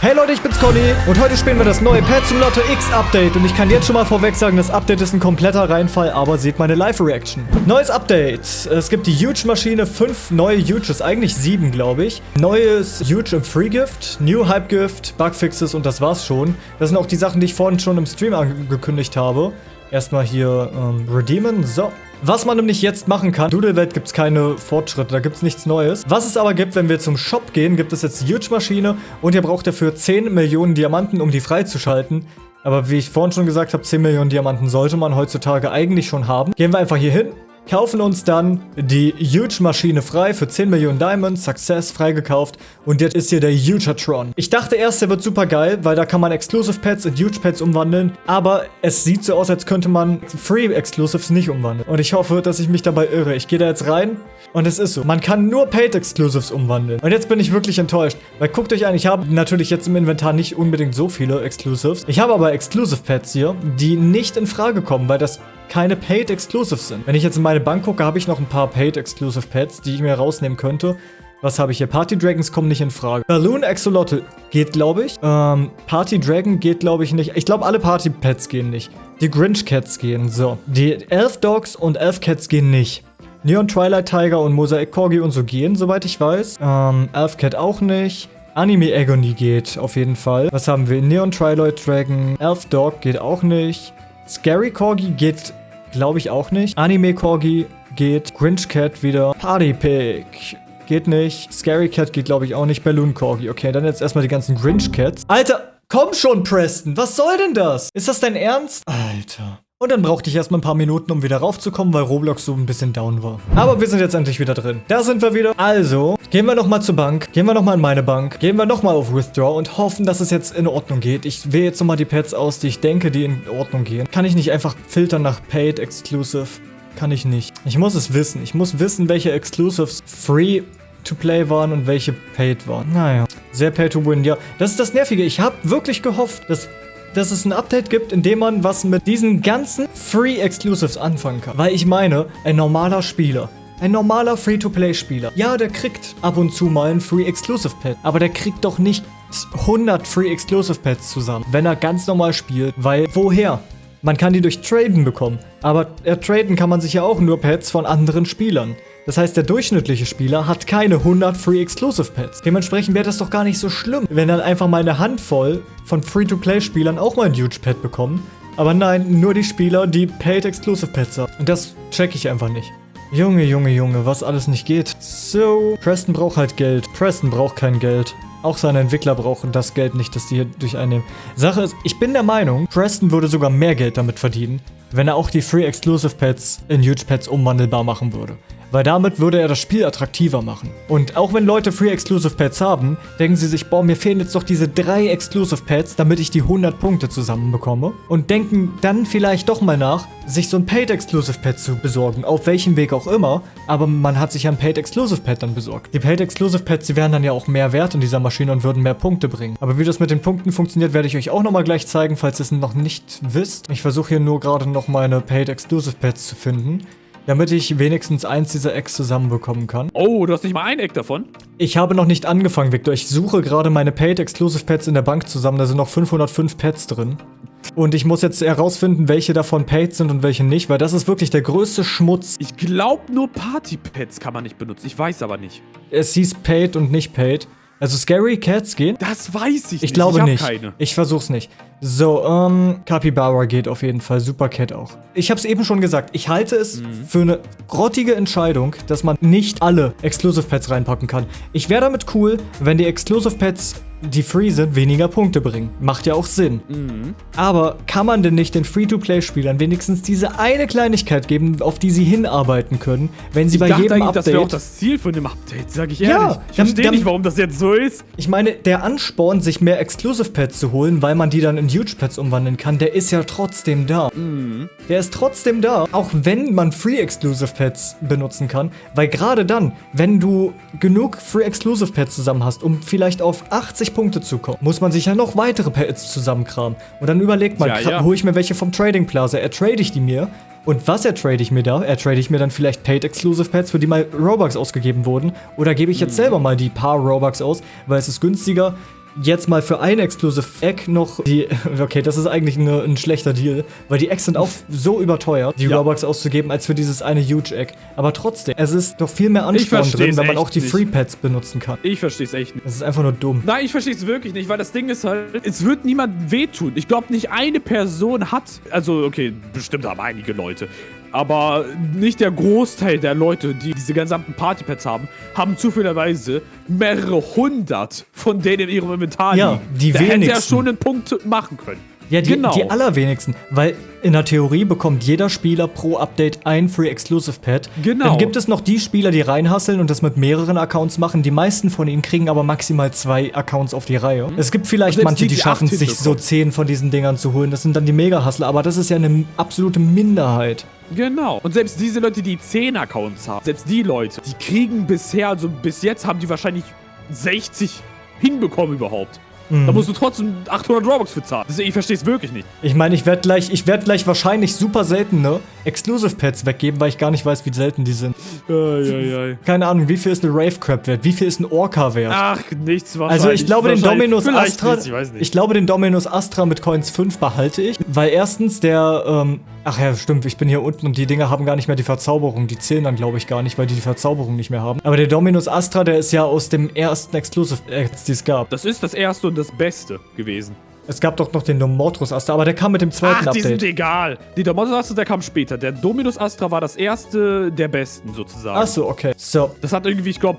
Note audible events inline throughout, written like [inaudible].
Hey Leute, ich bin's Conny und heute spielen wir das neue Pet Simulator X Update und ich kann jetzt schon mal vorweg sagen, das Update ist ein kompletter Reinfall, aber seht meine Live-Reaction. Neues Update. Es gibt die Huge-Maschine, fünf neue Huges, eigentlich sieben, glaube ich. Neues Huge im Free-Gift, New Hype-Gift, Bugfixes und das war's schon. Das sind auch die Sachen, die ich vorhin schon im Stream angekündigt habe. Erstmal hier ähm, redeemen. So. Was man nämlich jetzt machen kann, Doodle-Welt gibt es keine Fortschritte, da gibt es nichts Neues. Was es aber gibt, wenn wir zum Shop gehen, gibt es jetzt Huge-Maschine und ihr braucht dafür 10 Millionen Diamanten, um die freizuschalten. Aber wie ich vorhin schon gesagt habe, 10 Millionen Diamanten sollte man heutzutage eigentlich schon haben. Gehen wir einfach hier hin, kaufen uns dann die Huge-Maschine frei für 10 Millionen Diamonds, Success freigekauft und jetzt ist hier der Hugatron. Ich dachte erst, der wird super geil, weil da kann man Exclusive Pets in Huge Pets umwandeln, aber es sieht so aus, als könnte man Free Exclusives nicht umwandeln. Und ich hoffe, dass ich mich dabei irre. Ich gehe da jetzt rein und es ist so. Man kann nur Paid Exclusives umwandeln. Und jetzt bin ich wirklich enttäuscht, weil guckt euch an, ich habe natürlich jetzt im Inventar nicht unbedingt so viele Exclusives. Ich habe aber Exclusive Pets hier, die nicht in Frage kommen, weil das keine Paid Exclusives sind. Wenn ich jetzt in meine Bank gucke, habe ich noch ein paar Paid Exclusive Pets, die ich mir rausnehmen könnte. Was habe ich hier? Party Dragons kommen nicht in Frage. Balloon Axolotl geht, glaube ich. Ähm, Party Dragon geht, glaube ich, nicht. Ich glaube, alle Party Pets gehen nicht. Die Grinch Cats gehen. So. Die Elf Dogs und Elf Cats gehen nicht. Neon Twilight Tiger und Mosaic Corgi und so gehen, soweit ich weiß. Ähm, Elf Cat auch nicht. Anime Agony geht auf jeden Fall. Was haben wir? Neon Twilight Dragon. Elf Dog geht auch nicht. Scary Corgi geht Glaube ich auch nicht. Anime Corgi geht. Grinch Cat wieder. Party Pig. Geht nicht. Scary Cat geht, glaube ich, auch nicht. Balloon Corgi. Okay, dann jetzt erstmal die ganzen Grinch Cats. Alter, komm schon, Preston. Was soll denn das? Ist das dein Ernst? Alter. Und dann brauchte ich erstmal ein paar Minuten, um wieder raufzukommen, weil Roblox so ein bisschen down war. Aber wir sind jetzt endlich wieder drin. Da sind wir wieder. Also, gehen wir nochmal zur Bank. Gehen wir nochmal in meine Bank. Gehen wir nochmal auf Withdraw und hoffen, dass es jetzt in Ordnung geht. Ich wähle jetzt nochmal die Pets aus, die ich denke, die in Ordnung gehen. Kann ich nicht einfach filtern nach Paid Exclusive? Kann ich nicht. Ich muss es wissen. Ich muss wissen, welche Exclusives free to play waren und welche paid waren. Naja, sehr pay to win. Ja, das ist das Nervige. Ich habe wirklich gehofft, dass dass es ein Update gibt, in dem man was mit diesen ganzen Free Exclusives anfangen kann. Weil ich meine, ein normaler Spieler, ein normaler Free-to-Play-Spieler, ja, der kriegt ab und zu mal ein Free Exclusive Pad, aber der kriegt doch nicht 100 Free Exclusive Pads zusammen, wenn er ganz normal spielt, weil woher? Man kann die durch Traden bekommen, aber äh, traden kann man sich ja auch nur Pads von anderen Spielern. Das heißt, der durchschnittliche Spieler hat keine 100 Free Exclusive Pets. Dementsprechend wäre das doch gar nicht so schlimm, wenn dann einfach mal eine Handvoll von Free-to-Play-Spielern auch mal ein Huge Pet bekommen. Aber nein, nur die Spieler, die Paid Exclusive Pets haben. Und das check ich einfach nicht. Junge, Junge, Junge, was alles nicht geht. So, Preston braucht halt Geld. Preston braucht kein Geld. Auch seine Entwickler brauchen das Geld nicht, das die hier durch einnehmen. Sache ist, ich bin der Meinung, Preston würde sogar mehr Geld damit verdienen, wenn er auch die Free Exclusive Pets in Huge Pets umwandelbar machen würde weil damit würde er das Spiel attraktiver machen. Und auch wenn Leute Free Exclusive Pets haben, denken sie sich, boah, mir fehlen jetzt doch diese drei Exclusive Pets, damit ich die 100 Punkte zusammenbekomme. Und denken dann vielleicht doch mal nach, sich so ein Paid Exclusive Pet zu besorgen, auf welchem Weg auch immer, aber man hat sich ja ein Paid Exclusive Pet dann besorgt. Die Paid Exclusive Pets, die wären dann ja auch mehr wert in dieser Maschine und würden mehr Punkte bringen. Aber wie das mit den Punkten funktioniert, werde ich euch auch nochmal gleich zeigen, falls ihr es noch nicht wisst. Ich versuche hier nur gerade noch meine Paid Exclusive Pets zu finden damit ich wenigstens eins dieser Eggs zusammenbekommen kann. Oh, du hast nicht mal ein Egg davon? Ich habe noch nicht angefangen, Victor. Ich suche gerade meine Paid Exclusive Pets in der Bank zusammen. Da sind noch 505 Pets drin. Und ich muss jetzt herausfinden, welche davon paid sind und welche nicht, weil das ist wirklich der größte Schmutz. Ich glaube, nur Party-Pets kann man nicht benutzen. Ich weiß aber nicht. Es hieß paid und nicht paid. Also Scary Cats gehen? Das weiß ich nicht. Ich glaube ich nicht. Keine. Ich versuch's nicht. So, ähm, Capybara geht auf jeden Fall. Super Cat auch. Ich habe es eben schon gesagt. Ich halte es mhm. für eine grottige Entscheidung, dass man nicht alle Exclusive Pets reinpacken kann. Ich wäre damit cool, wenn die Exclusive Pets die free sind, weniger Punkte bringen. Macht ja auch Sinn. Mhm. Aber kann man denn nicht den Free-to-Play-Spielern wenigstens diese eine Kleinigkeit geben, auf die sie hinarbeiten können, wenn sie ich bei jedem Update... das wäre auch das Ziel von dem Update, sag ich ehrlich. Ja, ich verstehe nicht, warum das jetzt so ist. Ich meine, der Ansporn, sich mehr Exclusive-Pads zu holen, weil man die dann in Huge-Pads umwandeln kann, der ist ja trotzdem da. Mhm. Der ist trotzdem da, auch wenn man Free-Exclusive-Pads benutzen kann, weil gerade dann, wenn du genug Free-Exclusive-Pads zusammen hast, um vielleicht auf 80 20 Punkte zu kommen, muss man sich ja noch weitere Pets zusammenkramen. Und dann überlegt man, ja, ja. hole ich mir welche vom Trading Plaza, ertrade ich die mir. Und was ertrade ich mir da? Ertrade ich mir dann vielleicht Paid Exclusive Pets, für die mal Robux ausgegeben wurden? Oder gebe ich jetzt hm. selber mal die paar Robux aus, weil es ist günstiger, jetzt mal für ein Exclusive Egg noch die... [laughs] Okay, das ist eigentlich eine, ein schlechter Deal, weil die Eggs sind auch so überteuert, die ja. Robux auszugeben, als für dieses eine Huge Egg. Aber trotzdem, es ist doch viel mehr Ansporn drin, wenn man auch die Free Pets benutzen kann. Ich verstehe es echt nicht. Es ist einfach nur dumm. Nein, ich verstehe es wirklich nicht, weil das Ding ist halt, es wird niemand wehtun. Ich glaube, nicht eine Person hat, also okay, bestimmt haben einige Leute, aber nicht der Großteil der Leute, die diese gesamten Partypads haben, haben zufälligerweise mehrere hundert von denen in ihrem Inventar ja, liegen. die da wenigsten. hätte er schon einen Punkt machen können. Ja, die, genau. die allerwenigsten. Weil in der Theorie bekommt jeder Spieler pro Update ein Free Exclusive Pad. Genau. Dann gibt es noch die Spieler, die reinhasseln und das mit mehreren Accounts machen. Die meisten von ihnen kriegen aber maximal zwei Accounts auf die Reihe. Mhm. Es gibt vielleicht manche, die, die schaffen es sich so zehn von diesen Dingern zu holen. Das sind dann die Mega-Hustler, aber das ist ja eine absolute Minderheit. Genau. Und selbst diese Leute, die 10 Accounts haben, selbst die Leute, die kriegen bisher, also bis jetzt haben die wahrscheinlich 60 hinbekommen überhaupt. Mhm. Da musst du trotzdem 800 Robux für zahlen. Ich verstehe es wirklich nicht. Ich meine, ich werde gleich, ich werde gleich wahrscheinlich super seltene Exclusive Pets weggeben, weil ich gar nicht weiß, wie selten die sind. Ei, ei, ei. Keine Ahnung, wie viel ist eine Rave Crab wert? Wie viel ist ein Orca wert? Ach, nichts wahrscheinlich. Also ich glaube, den Dominus Astra, nichts, ich, ich, glaube, den Dominus Astra mit Coins 5 behalte ich, weil erstens der, ähm, ach ja, stimmt, ich bin hier unten und die Dinger haben gar nicht mehr die Verzauberung. Die zählen dann, glaube ich, gar nicht, weil die die Verzauberung nicht mehr haben. Aber der Dominus Astra, der ist ja aus dem ersten Exclusive Acts, die es gab. Das ist das erste und das beste gewesen. Es gab doch noch den Domotros Astra, aber der kam mit dem zweiten Ach, Update. die sind egal. Die Domotros Astra, der kam später. Der Dominus Astra war das erste der besten, sozusagen. Ach so, okay. So. Das hat irgendwie, ich glaube,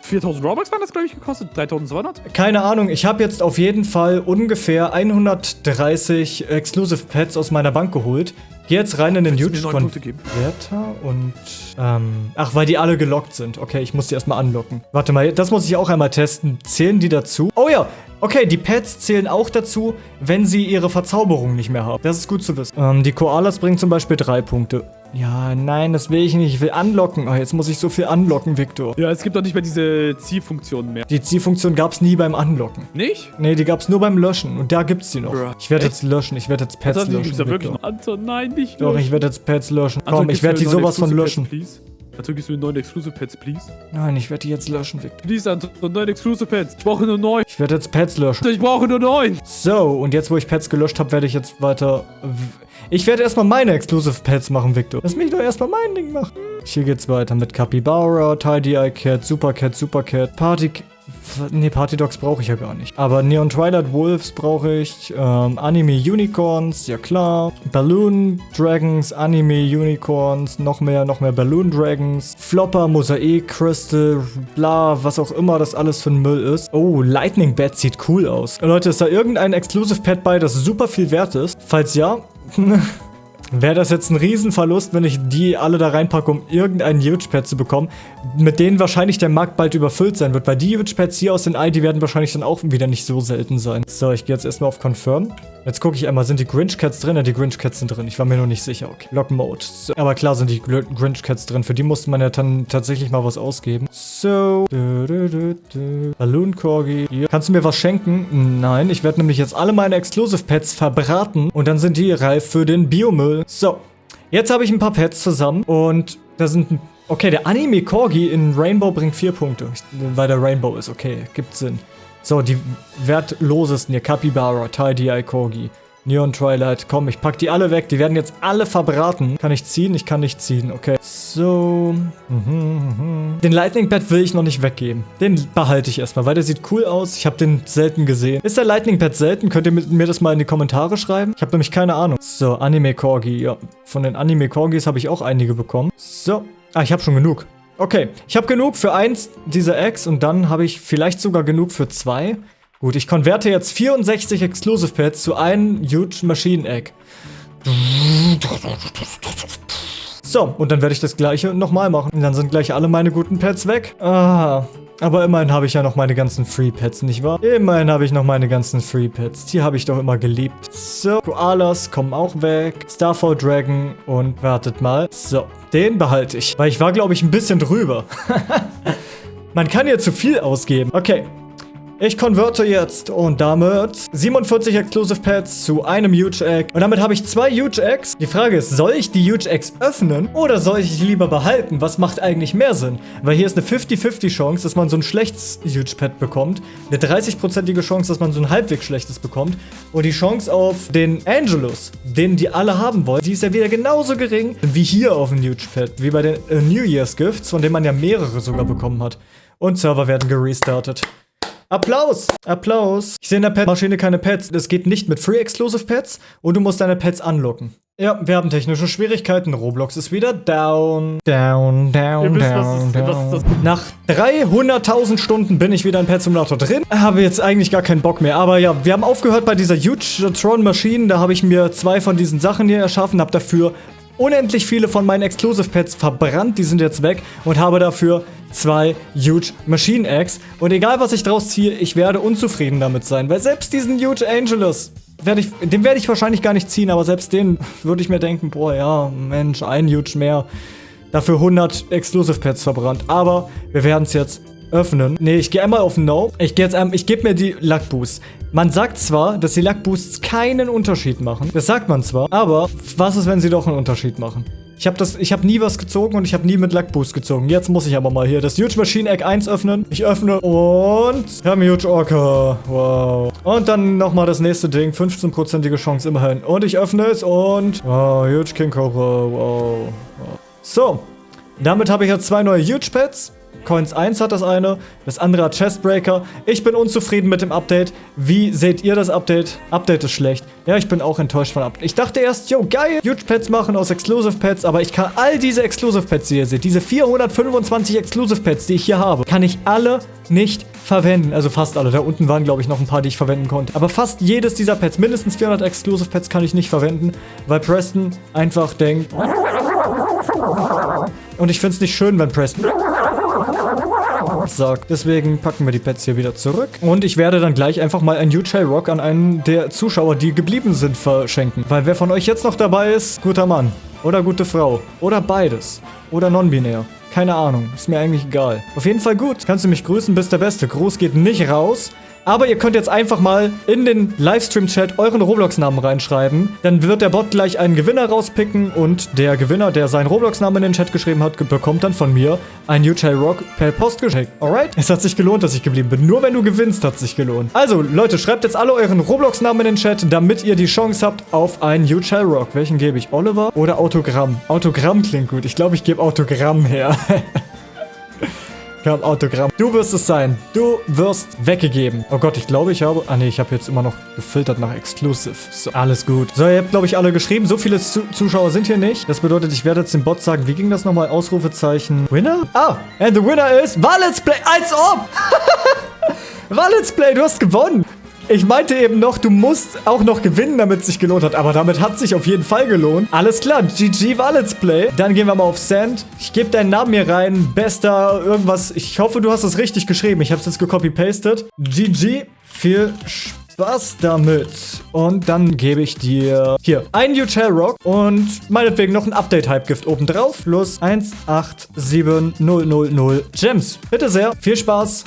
4000 Robux waren das, glaube ich, gekostet. 3200? Keine Ahnung. Ich habe jetzt auf jeden Fall ungefähr 130 Exclusive Pets aus meiner Bank geholt. Geh jetzt rein in den Huge-Converter und, ähm, ach, weil die alle gelockt sind. Okay, ich muss die erstmal anlocken. Warte mal, das muss ich auch einmal testen. Zählen die dazu? Oh ja, okay, die Pets zählen auch dazu, wenn sie ihre Verzauberung nicht mehr haben. Das ist gut zu wissen. Ähm, die Koalas bringen zum Beispiel drei Punkte. Ja, nein, das will ich nicht. Ich will anlocken. Oh, jetzt muss ich so viel anlocken, Victor. Ja, es gibt doch nicht mehr diese Ziehfunktion mehr. Die Ziehfunktion gab es nie beim Anlocken. Nicht? Nee, die gab es nur beim Löschen. Und da gibt es die noch. Bruh. Ich werde jetzt löschen. Ich werde jetzt Pets Anton, löschen. Die wirklich noch. Anton, nein, nicht löschen. Doch, ich werde jetzt Pets löschen. Anton, Komm, ich werde die sowas von löschen. Pets, Anton, gibst du mir neuen Exclusive Pets, please? Nein, ich werde die jetzt löschen, Victor. Please, Anton, neuen Exclusive Pets. Ich brauche nur neun. Ich werde jetzt Pets löschen. Ich brauche nur neun. So, und jetzt, wo ich Pets gelöscht habe, werde ich jetzt weiter... Ich werde erstmal meine Exclusive Pets machen, Victor. Lass mich doch erstmal mein Ding machen. Hier geht's weiter mit Capybara, Tidy Eye Cat, Super Cat, Super Cat, Party... Ne, Party Dogs brauche ich ja gar nicht. Aber Neon Twilight Wolves brauche ich. Ähm, Anime Unicorns, ja klar. Balloon Dragons, Anime Unicorns, noch mehr, noch mehr Balloon Dragons. Flopper, Mosaik, Crystal, bla, was auch immer das alles für ein Müll ist. Oh, Lightning Bat sieht cool aus. Leute, ist da irgendein Exclusive Pet bei, das super viel wert ist? Falls ja, [laughs] wäre das jetzt ein Riesenverlust, wenn ich die alle da reinpacke, um irgendeinen Huge-Pad zu bekommen, mit denen wahrscheinlich der Markt bald überfüllt sein wird, weil die Huge-Pads hier aus den die werden wahrscheinlich dann auch wieder nicht so selten sein. So, ich gehe jetzt erstmal auf Confirm. Jetzt gucke ich einmal, sind die Grinch Cats drin? Ja, die Grinch Cats sind drin. Ich war mir noch nicht sicher. Okay. Lock Mode. So, aber klar sind die Grinch Cats drin. Für die musste man ja dann tatsächlich mal was ausgeben. So. Balloon Corgi. Hier. Kannst du mir was schenken? Nein, ich werde nämlich jetzt alle meine Exclusive Pets verbraten und dann sind die reif für den Biomüll. So. Jetzt habe ich ein paar Pets zusammen und da sind Okay, der Anime Corgi in Rainbow bringt vier Punkte. Weil der Rainbow ist. Okay, gibt Sinn. So, die wertlosesten hier. Capybara, Tidy Eye Corgi, Neon Twilight. Komm, ich pack die alle weg. Die werden jetzt alle verbraten. Kann ich ziehen? Ich kann nicht ziehen. Okay. So. Mhm, mhm. Den Lightning Bat will ich noch nicht weggeben. Den behalte ich erstmal, weil der sieht cool aus. Ich habe den selten gesehen. Ist der Lightning Bat selten? Könnt ihr mir das mal in die Kommentare schreiben? Ich habe nämlich keine Ahnung. So, Anime Corgi. Ja, von den Anime Corgis habe ich auch einige bekommen. So. Ah, ich habe schon genug. Okay, ich habe genug für eins dieser Eggs und dann habe ich vielleicht sogar genug für zwei. Gut, ich konverte jetzt 64 Exclusive Pets zu einem Huge Machine Egg. So, und dann werde ich das gleiche nochmal machen. Und dann sind gleich alle meine guten Pets weg. Ah, aber immerhin habe ich ja noch meine ganzen Free Pets, nicht wahr? Immerhin habe ich noch meine ganzen Free Pets. Die habe ich doch immer geliebt. So, Koalas kommen auch weg. Starfall Dragon und wartet mal. So, den behalte ich. Weil ich war, glaube ich, ein bisschen drüber. [laughs] Man kann ja zu viel ausgeben. Okay. Ich konverte jetzt und damit 47 Exclusive Pets zu einem Huge Egg. Und damit habe ich zwei Huge Eggs. Die Frage ist, soll ich die Huge Eggs öffnen oder soll ich die lieber behalten? Was macht eigentlich mehr Sinn? Weil hier ist eine 50-50 Chance, dass man so ein schlechtes Huge Pet bekommt. Eine 30-prozentige Chance, dass man so ein halbwegs schlechtes bekommt. Und die Chance auf den Angelus, den die alle haben wollen, die ist ja wieder genauso gering wie hier auf dem Huge Pet. Wie bei den äh, New Year's Gifts, von denen man ja mehrere sogar bekommen hat. Und Server werden gerestartet. Applaus! Applaus! Ich sehe in der Pet-Maschine keine Pets. Es geht nicht mit Free Exclusive Pets und du musst deine Pets anlocken. Ja, wir haben technische Schwierigkeiten. Roblox ist wieder down. Down, down, Ihr wisst, down, was ist- down. was ist das- Nach 300.000 Stunden bin ich wieder in Pet Simulator drin. Habe jetzt eigentlich gar keinen Bock mehr. Aber ja, wir haben aufgehört bei dieser Huge Tron Maschine. Da habe ich mir zwei von diesen Sachen hier erschaffen. Habe dafür unendlich viele von meinen Exclusive Pets verbrannt. Die sind jetzt weg. Und habe dafür zwei Huge Machine Eggs. Und egal, was ich draus ziehe, ich werde unzufrieden damit sein. Weil selbst diesen Huge Angelus, werde ich, den werde ich wahrscheinlich gar nicht ziehen. Aber selbst den würde ich mir denken, boah, ja, Mensch, ein Huge mehr. Dafür 100 Exclusive Pets verbrannt. Aber wir werden es jetzt öffnen. Nee, ich gehe einmal auf No. Ich gehe jetzt einmal, ich gebe mir die Luck Boost. Man sagt zwar, dass die Luck Boosts keinen Unterschied machen. Das sagt man zwar. Aber was ist, wenn sie doch einen Unterschied machen? Ich habe das, nie was gezogen und ich habe nie mit Luck Boost gezogen. Jetzt muss ich aber mal hier das Huge Machine Egg 1 öffnen. Ich öffne und wir haben Huge Orca. Wow. Und dann nochmal das nächste Ding. 15%ige Chance immerhin. Und ich öffne es und wow, Huge King Cobra. Wow. wow. So, damit habe ich jetzt zwei neue Huge Pets. Coins 1 hat das eine, das andere hat Chestbreaker. Ich bin unzufrieden mit dem Update. Wie seht ihr das Update? Update ist schlecht. Ja, ich bin auch enttäuscht von Update. Ich dachte erst, yo, geil, Huge Pets machen aus Exclusive Pets, aber ich kann all diese Exclusive Pets, die ihr seht, diese 425 Exclusive Pets, die ich hier habe, kann ich alle nicht verwenden. Also fast alle. Da unten waren, glaube ich, noch ein paar, die ich verwenden konnte. Aber fast jedes dieser Pets, mindestens 400 Exclusive Pets, kann ich nicht verwenden, weil Preston einfach denkt... Und ich finde es nicht schön, wenn Preston sagt. Deswegen packen wir die Pets hier wieder zurück. Und ich werde dann gleich einfach mal ein Huge Rock an einen der Zuschauer, die geblieben sind, verschenken. Weil wer von euch jetzt noch dabei ist, guter Mann. Oder gute Frau. Oder beides. Oder non-binär. Keine Ahnung. Ist mir eigentlich egal. Auf jeden Fall gut. Kannst du mich grüßen, bist der Beste. Gruß geht nicht raus. Aber ihr könnt jetzt einfach mal in den Livestream-Chat euren Roblox-Namen reinschreiben. Dann wird der Bot gleich einen Gewinner rauspicken und der Gewinner, der seinen Roblox-Namen in den Chat geschrieben hat, bekommt dann von mir ein UJ Rock per Post geschickt. Alright? Es hat sich gelohnt, dass ich geblieben bin. Nur wenn du gewinnst, hat sich gelohnt. Also, Leute, schreibt jetzt alle euren Roblox-Namen in den Chat, damit ihr die Chance habt auf einen UJ Rock. Welchen gebe ich? Oliver oder Autogramm? Autogramm klingt gut. Ich glaube, ich gebe Autogramm her. Ich habe Autogramm. Du wirst es sein. Du wirst weggegeben. Oh Gott, ich glaube, ich habe... Ah nee, ich habe jetzt immer noch gefiltert nach Exclusive. So, alles gut. So, ihr habt, glaube ich, alle geschrieben. So viele Zu Zuschauer sind hier nicht. Das bedeutet, ich werde jetzt dem Bot sagen, wie ging das nochmal? Ausrufezeichen. Winner? Ah, and the winner is... War Let's Play. Als ob! War Let's Play, du hast gewonnen. Ich meinte eben noch, du musst auch noch gewinnen, damit es sich gelohnt hat. Aber damit hat sich auf jeden Fall gelohnt. Alles klar, GG war Let's Play. Dann gehen wir mal auf Send. Ich gebe deinen Namen hier rein. Bester irgendwas. Ich hoffe, du hast es richtig geschrieben. Ich habe es jetzt gecopy-pastet. GG. Viel Spaß damit. Und dann gebe ich dir hier ein Shell Rock und meinetwegen noch ein Update-Hype-Gift obendrauf. Plus 187000 Gems. Bitte sehr. Viel Spaß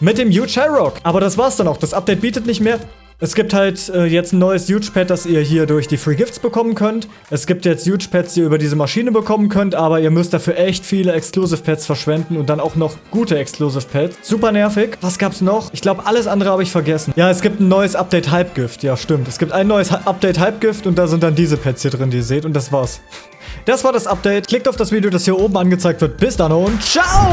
mit dem Huge Rock. Aber das war's dann auch. Das Update bietet nicht mehr. Es gibt halt äh, jetzt ein neues Huge Pad, das ihr hier durch die Free Gifts bekommen könnt. Es gibt jetzt Huge Pads, die ihr über diese Maschine bekommen könnt, aber ihr müsst dafür echt viele Exclusive Pads verschwenden und dann auch noch gute Exclusive Pads. Super nervig. Was gab's noch? Ich glaube, alles andere habe ich vergessen. Ja, es gibt ein neues Update Hype Gift. Ja, stimmt. Es gibt ein neues Hy- Update Gift und da sind dann diese Pads hier drin, die ihr seht. Und das war's. Das war das Update. Klickt auf das Video, das hier oben angezeigt wird. Bis dann und ciao!